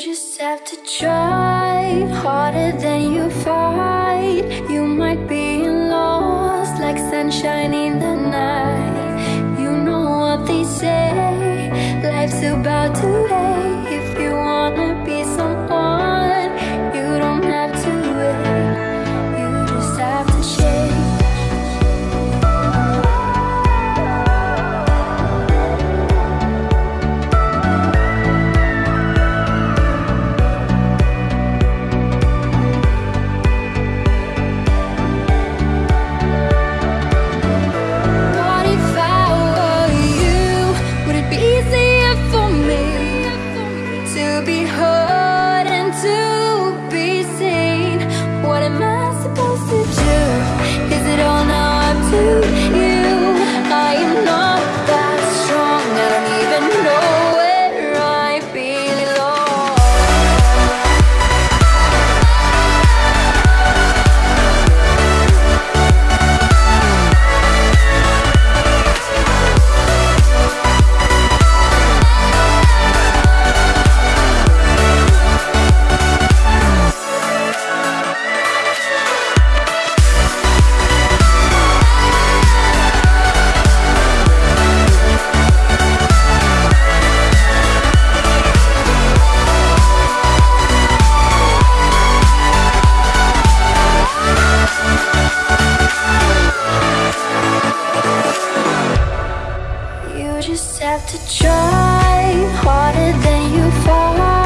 just have to try harder than you fight. You might be lost like sunshine in the night. You know what they say, life's about to hurt. just have to try harder than you thought.